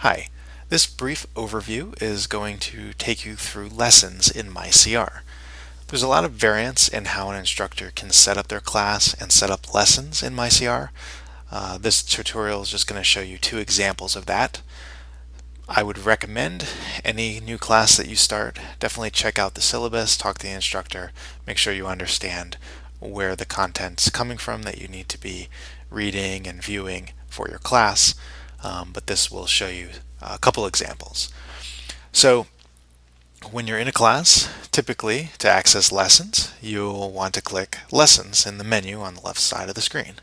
Hi, this brief overview is going to take you through lessons in MyCR. There's a lot of variance in how an instructor can set up their class and set up lessons in MyCR. Uh, this tutorial is just going to show you two examples of that. I would recommend any new class that you start, definitely check out the syllabus, talk to the instructor, make sure you understand where the content's coming from that you need to be reading and viewing for your class um, but this will show you a couple examples. So when you're in a class, typically to access lessons, you'll want to click Lessons in the menu on the left side of the screen.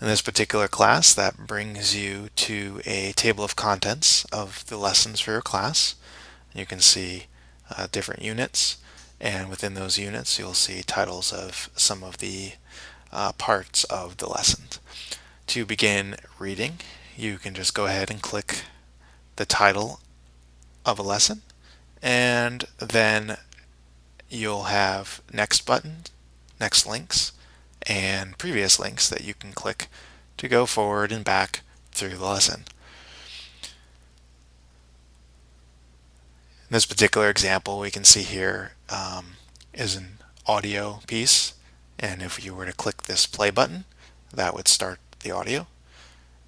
In this particular class, that brings you to a table of contents of the lessons for your class. You can see uh, different units, and within those units, you'll see titles of some of the uh, parts of the lessons. To begin reading, you can just go ahead and click the title of a lesson and then you'll have next button, next links, and previous links that you can click to go forward and back through the lesson. In this particular example, we can see here um, is an audio piece, and if you were to click this play button, that would start the audio.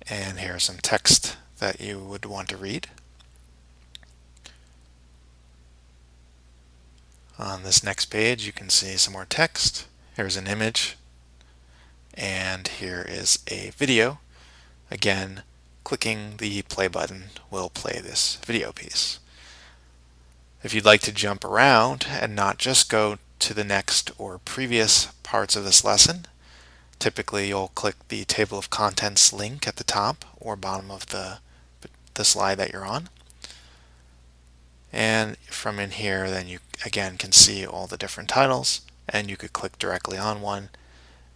And here's some text that you would want to read. On this next page, you can see some more text. Here's an image. And here is a video. Again, clicking the play button will play this video piece. If you'd like to jump around and not just go to the next or previous parts of this lesson, Typically you'll click the table of contents link at the top or bottom of the, the slide that you're on. And from in here then you again can see all the different titles and you could click directly on one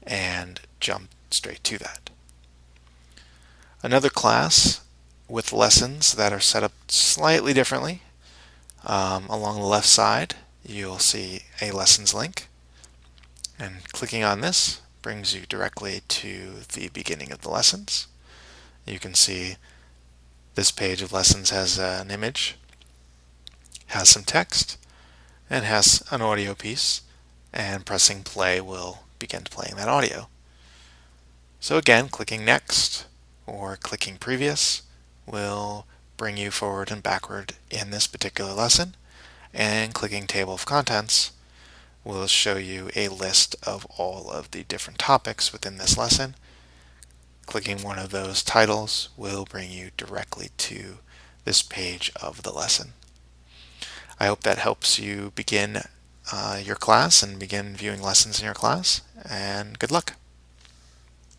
and jump straight to that. Another class with lessons that are set up slightly differently. Um, along the left side you'll see a lessons link and clicking on this brings you directly to the beginning of the lessons. You can see this page of lessons has an image, has some text, and has an audio piece, and pressing play will begin playing that audio. So again, clicking next or clicking previous will bring you forward and backward in this particular lesson, and clicking table of contents will show you a list of all of the different topics within this lesson. Clicking one of those titles will bring you directly to this page of the lesson. I hope that helps you begin uh, your class and begin viewing lessons in your class, and good luck.